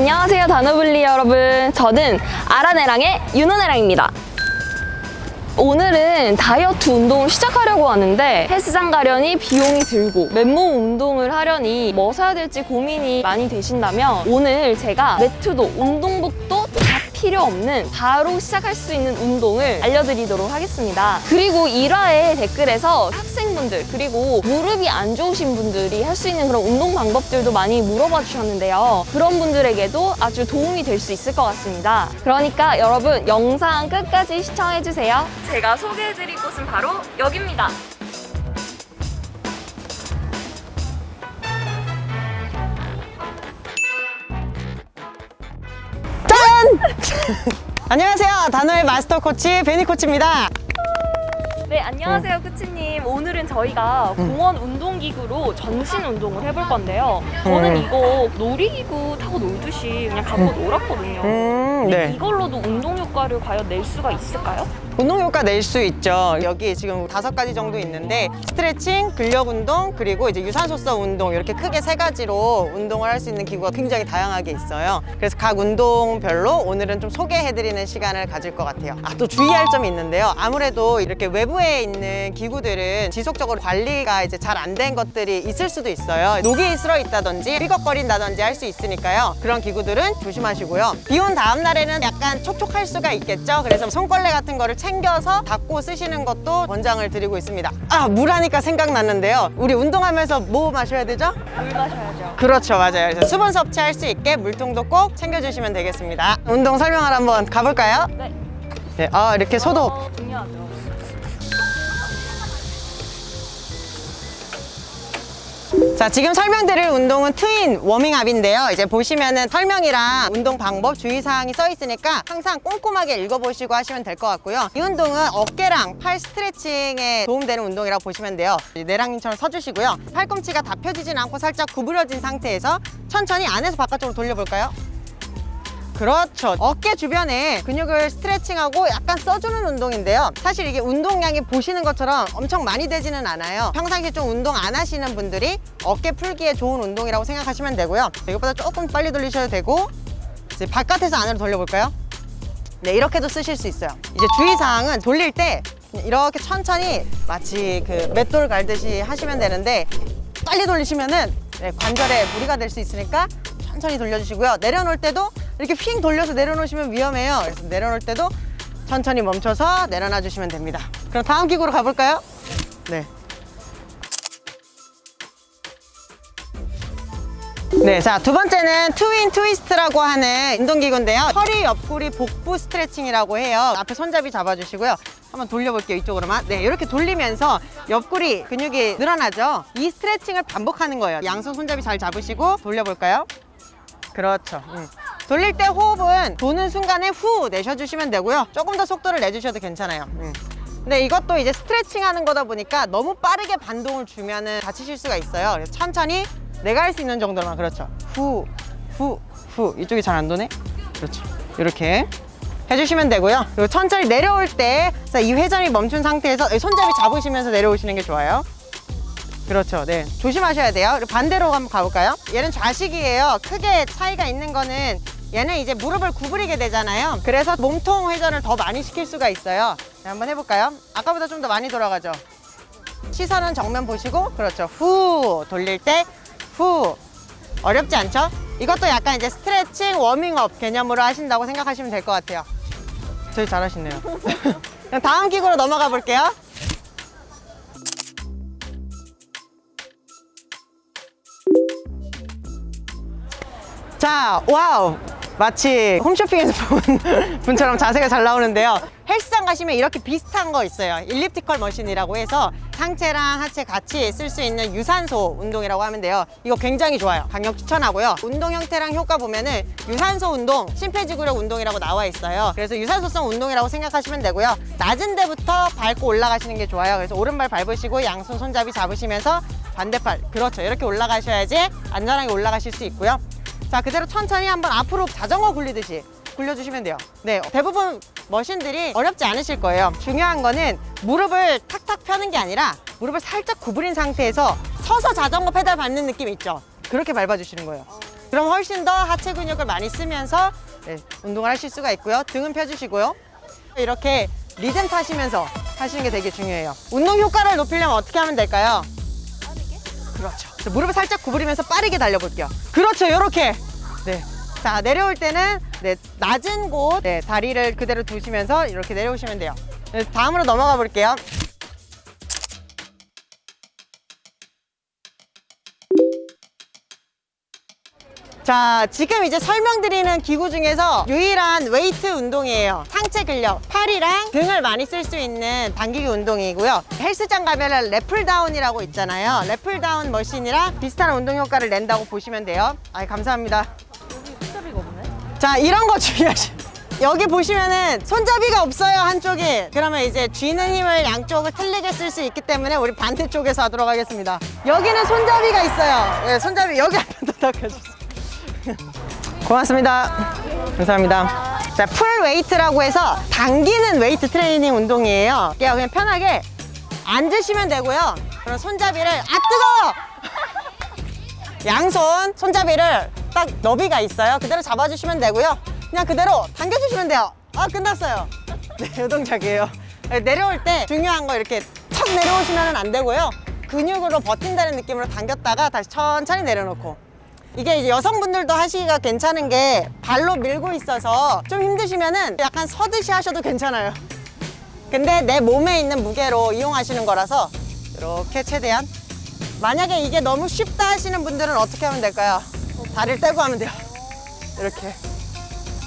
안녕하세요 다노블리 여러분. 저는 아라네랑의 윤호네랑입니다. 오늘은 다이어트 운동을 시작하려고 하는데 헬스장 가려니 비용이 들고 맨몸 운동을 하려니 뭐 사야 될지 고민이 많이 되신다면 오늘 제가 매트도 운동복도 다 필요 없는 바로 시작할 수 있는 운동을 알려드리도록 하겠습니다. 그리고 1화의 댓글에서 학생 분들 그리고 무릎이 안 좋으신 분들이 할 수 있는 그런 운동 방법들도 많이 물어봐 주셨는데요. 그런 분들에게도 아주 도움이 될 수 있을 것 같습니다. 그러니까 여러분 영상 끝까지 시청해주세요. 제가 소개해드릴 곳은 바로 여기입니다. 안녕하세요. 단호의 마스터 코치 베니 코치입니다. 네, 안녕하세요, 쿠치님. 오늘은 저희가 공원 운동기구로 전신 운동을 해볼 건데요. 저는 음. 이거 놀이기구 타고 놀듯이 그냥 갖고 놀았거든요. 음, 근데 네. 이걸로도 운동 효과를 과연 낼 수가 있을까요? 운동 효과 낼 수 있죠. 여기 지금 다섯 가지 정도 있는데 스트레칭, 근력 운동, 그리고 이제 유산소성 운동 이렇게 크게 세 가지로 운동을 할 수 있는 기구가 굉장히 다양하게 있어요. 그래서 각 운동별로 오늘은 좀 소개해드리는 시간을 가질 것 같아요. 아, 또 주의할 점이 있는데요. 아무래도 이렇게 외부에 있는 기구들은 지속적으로 관리가 이제 잘 안 된 것들이 있을 수도 있어요. 녹이 슬어 있다든지 삐걱거린다든지 할 수 있으니까요. 그런 기구들은 조심하시고요. 비 온 다음 날 에는 약간 촉촉할 수가 있겠죠. 그래서 손걸레 같은 거를 챙겨서 닦고 쓰시는 것도 권장을 드리고 있습니다. 아, 물 하니까 생각났는데요. 우리 운동하면서 뭐 마셔야 되죠? 물 마셔야죠. 그렇죠, 맞아요. 그래서 수분 섭취할 수 있게 물통도 꼭 챙겨주시면 되겠습니다. 운동 설명을 한번 가볼까요? 네. 네, 아, 이렇게 소독. 어, 중요하죠. 자 지금 설명드릴 운동은 트윈 워밍업인데요. 이제 보시면은 설명이랑 운동 방법 주의사항이 써 있으니까 항상 꼼꼼하게 읽어보시고 하시면 될 것 같고요. 이 운동은 어깨랑 팔 스트레칭에 도움되는 운동이라고 보시면 돼요. 내랑님처럼 서주시고요. 팔꿈치가 다 펴지진 않고 살짝 구부러진 상태에서 천천히 안에서 바깥쪽으로 돌려볼까요? 그렇죠. 어깨 주변에 근육을 스트레칭하고 약간 써주는 운동인데요. 사실 이게 운동량이 보시는 것처럼 엄청 많이 되지는 않아요. 평상시에 좀 운동 안 하시는 분들이 어깨 풀기에 좋은 운동이라고 생각하시면 되고요. 이것보다 조금 빨리 돌리셔도 되고 이제 바깥에서 안으로 돌려볼까요? 네 이렇게도 쓰실 수 있어요. 이제 주의사항은 돌릴 때 이렇게 천천히 마치 그 맷돌 갈듯이 하시면 되는데 빨리 돌리시면은 네, 관절에 무리가 될 수 있으니까 천천히 돌려주시고요. 내려놓을 때도 이렇게 휙 돌려서 내려놓으시면 위험해요 그래서 내려놓을 때도 천천히 멈춰서 내려놔 주시면 됩니다 그럼 다음 기구로 가볼까요? 네. 네, 자, 두 번째는 트윈 트위스트라고 하는 운동기구인데요. 허리 옆구리 복부 스트레칭이라고 해요. 앞에 손잡이 잡아주시고요. 한번 돌려볼게요, 이쪽으로만. 네, 이렇게 돌리면서 옆구리 근육이 늘어나죠? 이 스트레칭을 반복하는 거예요. 양손 손잡이 잘 잡으시고 돌려볼까요? 그렇죠. 음. 돌릴 때 호흡은 도는 순간에 후 내셔주시면 되고요. 조금 더 속도를 내주셔도 괜찮아요. 음. 근데 이것도 이제 스트레칭 하는 거다 보니까 너무 빠르게 반동을 주면 은 다치실 수가 있어요. 그래서 천천히 내가 할 수 있는 정도만 그렇죠. 후, 후, 후. 이쪽이 잘 안 도네? 그렇죠. 이렇게 해주시면 되고요. 그리고 천천히 내려올 때 이 회전이 멈춘 상태에서 손잡이 잡으시면서 내려오시는 게 좋아요. 그렇죠. 네. 조심하셔야 돼요. 반대로 한번 가볼까요? 얘는 좌식이에요. 크게 차이가 있는 거는 얘는 이제 무릎을 구부리게 되잖아요. 그래서 몸통 회전을 더 많이 시킬 수가 있어요. 네, 한번 해볼까요? 아까보다 좀 더 많이 돌아가죠. 시선은 정면 보시고 그렇죠. 후 돌릴 때 후 어렵지 않죠? 이것도 약간 이제 스트레칭 워밍업 개념으로 하신다고 생각하시면 될 것 같아요. 되게 잘하시네요. 그럼 다음 기구로 넘어가 볼게요. 자, wow! 마치 홈쇼핑에서 본 분처럼 자세가 잘 나오는데요. 헬스장 가시면 이렇게 비슷한 거 있어요. elliptical machine이라고 해서 상체랑 하체 같이 쓸 수 있는 유산소 운동이라고 하면 돼요. 이거 굉장히 좋아요. 강력 추천하고요. 운동 형태랑 효과 보면은 유산소 운동, 심폐지구력 운동이라고 나와 있어요. 그래서 유산소성 운동이라고 생각하시면 되고요. 낮은 데부터 밟고 올라가시는 게 좋아요. 그래서 오른발 밟으시고 양손 손잡이 잡으시면서 반대팔, 그렇죠. 이렇게 올라가셔야지 안전하게 올라가실 수 있고요. 자 그대로 천천히 한번 앞으로 자전거 굴리듯이 굴려주시면 돼요 네 대부분 머신들이 어렵지 않으실 거예요 중요한 거는 무릎을 탁탁 펴는 게 아니라 무릎을 살짝 구부린 상태에서 서서 자전거 페달 밟는 느낌 있죠 그렇게 밟아주시는 거예요 그럼 훨씬 더 하체 근육을 많이 쓰면서 네, 운동을 하실 수가 있고요. 등은 펴주시고요. 이렇게 리듬 타시면서 하시는 게 되게 중요해요. 운동 효과를 높이려면 어떻게 하면 될까요? 그렇죠. 자, 무릎을 살짝 구부리면서 빠르게 달려볼게요. 그렇죠. 이렇게. 네. 자, 내려올 때는 네, 낮은 곳 네, 다리를 그대로 두시면서 이렇게 내려오시면 돼요. 네, 다음으로 넘어가 볼게요. 자, 지금 이제 설명드리는 기구 중에서 유일한 웨이트 운동이에요. 상체 근력, 팔이랑 등을 많이 쓸 수 있는 당기기 운동이고요. 헬스장 가면은 lat pull down이라고 있잖아요. lat pull down machine이랑 비슷한 운동 효과를 낸다고 보시면 돼요. 아, 감사합니다. 자, 이런 거 주의하시. 여기 보시면은 손잡이가 없어요 한쪽이 그러면 이제 쥐는 힘을 양쪽을 틀리게 쓸 수 있기 때문에 우리 반대쪽에서 하도록 하겠습니다 여기는 손잡이가 있어요 네, 손잡이 여기 한번 더 닦아주세요 고맙습니다. 감사합니다. 자, pull weight라고 해서 당기는 웨이트 트레이닝 운동이에요. 그냥 편하게 앉으시면 되고요. 그럼 손잡이를 아 뜨거워! 양손 손잡이를 딱 너비가 있어요. 그대로 잡아주시면 되고요. 그냥 그대로 당겨주시면 돼요. 아 끝났어요. 네, 이 동작이에요. 네, 내려올 때 중요한 거 이렇게 턱 내려오시면 안 되고요. 근육으로 버틴다는 느낌으로 당겼다가 다시 천천히 내려놓고 이게 이제 여성분들도 하시기가 괜찮은 게 발로 밀고 있어서 좀 힘드시면은 약간 서듯이 하셔도 괜찮아요 근데 내 몸에 있는 무게로 이용하시는 거라서 이렇게 최대한 만약에 이게 너무 쉽다 하시는 분들은 어떻게 하면 될까요? 다리를 떼고 하면 돼요 이렇게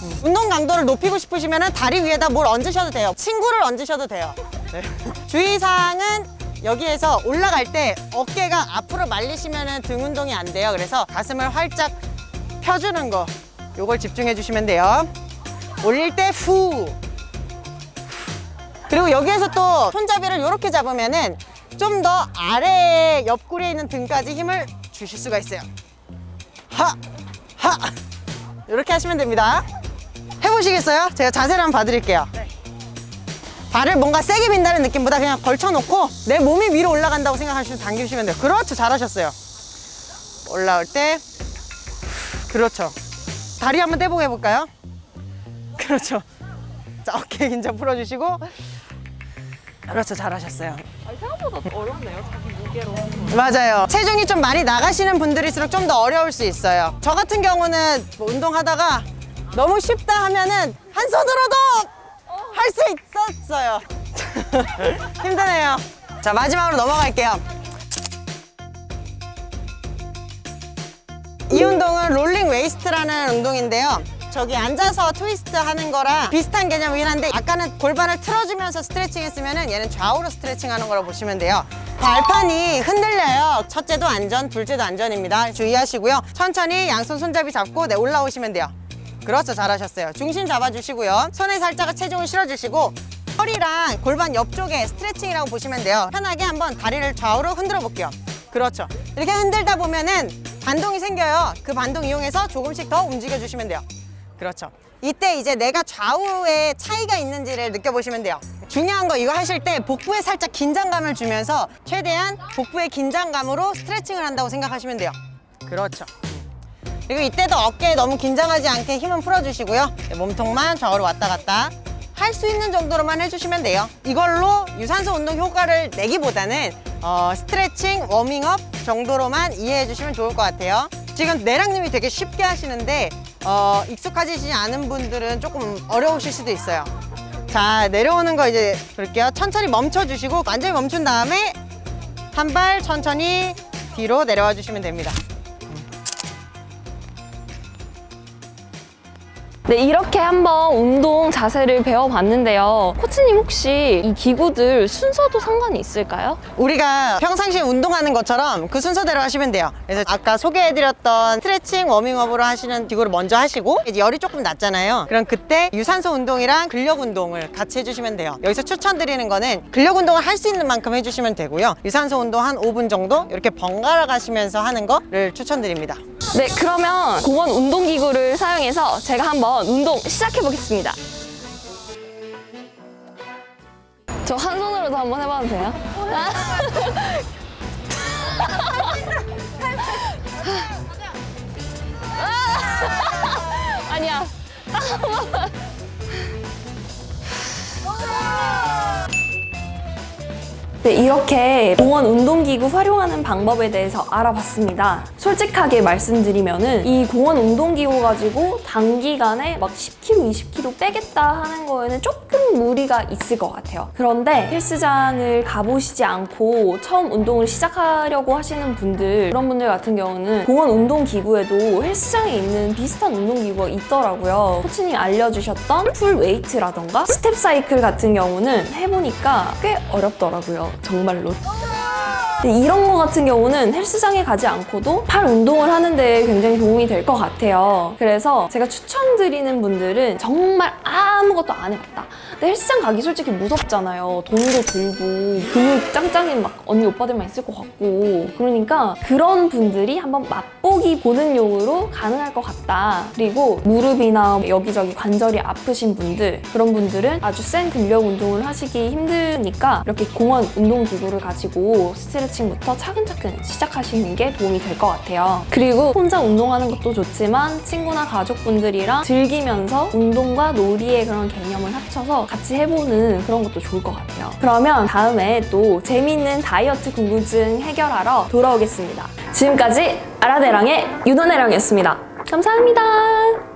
음. 운동 강도를 높이고 싶으시면 다리 위에다 뭘 얹으셔도 돼요 친구를 얹으셔도 돼요 네. 주의사항은 여기에서 올라갈 때 어깨가 앞으로 말리시면 등 운동이 안 돼요 그래서 가슴을 활짝 펴주는 거 요걸 집중해 주시면 돼요 올릴 때 후 그리고 여기에서 또 손잡이를 이렇게 잡으면 은 좀 더 아래 옆구리에 있는 등까지 힘을 주실 수가 있어요 하! 하! 이렇게 하시면 됩니다 해보시겠어요? 제가 자세를 한번 봐드릴게요 발을 뭔가 세게 민다는 느낌보다 그냥 걸쳐놓고 내 몸이 위로 올라간다고 생각하시면 당기시면 돼요. 그렇죠. 잘하셨어요. 올라올 때. 그렇죠. 다리 한번 떼보고 해볼까요? 그렇죠. 자 어깨 긴장 풀어주시고. 그렇죠. 잘하셨어요. 아니, 생각보다 어렵네요. 자기 무게로. 맞아요. 체중이 좀 많이 나가시는 분들일수록 좀 더 어려울 수 있어요. 저 같은 경우는 뭐 운동하다가 너무 쉽다 하면은 한 손으로도 할 수 있었어요. 힘드네요. 자 마지막으로 넘어갈게요. 이 운동은 rolling waist라는 운동인데요. 저기 앉아서 트위스트 하는 거랑 비슷한 개념이긴 한데 아까는 골반을 틀어주면서 스트레칭 했으면 얘는 좌우로 스트레칭 하는 거라고 보시면 돼요. 발판이 흔들려요. 첫째도 안전 둘째도 안전입니다. 주의하시고요. 천천히 양손 손잡이 잡고 네 올라오시면 돼요 그렇죠. 잘하셨어요. 중심 잡아주시고요. 손에 살짝 체중을 실어주시고 허리랑 골반 옆쪽에 스트레칭이라고 보시면 돼요. 편하게 한번 다리를 좌우로 흔들어 볼게요. 그렇죠. 이렇게 흔들다 보면은 반동이 생겨요. 그 반동 이용해서 조금씩 더 움직여 주시면 돼요. 그렇죠. 이때 이제 내가 좌우에 차이가 있는지를 느껴보시면 돼요. 중요한 거 이거 하실 때 복부에 살짝 긴장감을 주면서 최대한 복부의 긴장감으로 스트레칭을 한다고 생각하시면 돼요. 그렇죠 그리고 이때도 어깨에 너무 긴장하지 않게 힘은 풀어주시고요. 네, 몸통만 좌우로 왔다 갔다 할 수 있는 정도로만 해주시면 돼요. 이걸로 유산소 운동 효과를 내기보다는 어, 스트레칭, 워밍업 정도로만 이해해 주시면 좋을 것 같아요. 지금 내랑님이 되게 쉽게 하시는데 어, 익숙하지지 않은 분들은 조금 어려우실 수도 있어요. 자 내려오는 거 이제 볼게요. 천천히 멈춰 주시고 완전히 멈춘 다음에 한 발 천천히 뒤로 내려와 주시면 됩니다 네, 이렇게 한번 운동 자세를 배워봤는데요. 코치님 혹시 이 기구들 순서도 상관이 있을까요? 우리가 평상시에 운동하는 것처럼 그 순서대로 하시면 돼요. 그래서 아까 소개해드렸던 스트레칭 워밍업으로 하시는 기구를 먼저 하시고 이제 열이 조금 낮잖아요. 그럼 그때 유산소 운동이랑 근력 운동을 같이 해주시면 돼요. 여기서 추천드리는 거는 근력 운동을 할 수 있는 만큼 해주시면 되고요. 유산소 운동 한 5분 정도 이렇게 번갈아 가시면서 하는 거를 추천드립니다. 네, 그러면 공원 운동기구를 사용해서 제가 한번 한번 운동 시작해보겠습니다. 저 한 손으로도 한번 해봐도 돼요? 아! 아니야. 네, 이렇게 공원 운동기구 활용하는 방법에 대해서 알아봤습니다. 솔직하게 말씀드리면 은 이 공원 운동기구 가지고 단기간에 막 10kg, 20kg 빼겠다 하는 거에는 조금 무리가 있을 것 같아요. 그런데 헬스장을 가보시지 않고 처음 운동을 시작하려고 하시는 분들 그런 분들 같은 경우는 공원 운동기구에도 헬스장에 있는 비슷한 운동기구가 있더라고요. 코치님이 알려주셨던 pull weight라던가 step cycle 같은 경우는 해보니까 꽤 어렵더라고요. 정말로. 이런 거 같은 경우는 헬스장에 가지 않고도 팔 운동을 하는데 굉장히 도움이 될 것 같아요. 그래서 제가 추천드리는 분들은 정말 아무것도 안 해봤다. 근데 헬스장 가기 솔직히 무섭잖아요. 돈도 들고 근육 짱짱인 막 언니 오빠들만 있을 것 같고 그러니까 그런 분들이 한번 맛보기 보는 용으로 가능할 것 같다. 그리고 무릎이나 여기저기 관절이 아프신 분들 그런 분들은 아주 센 근력 운동을 하시기 힘드니까 이렇게 공원 운동기구를 가지고 스트레칭부터 차근차근 시작하시는 게 도움이 될 것 같아요. 그리고 혼자 운동하는 것도 좋지만 친구나 가족분들이랑 즐기면서 운동과 놀이의 그런 개념을 합쳐서 같이 해보는 그런 것도 좋을 것 같아요. 그러면 다음에 또 재미있는 다이어트 궁금증 해결하러 돌아오겠습니다. 지금까지 아라데랑의 유도네랑이었습니다. 감사합니다.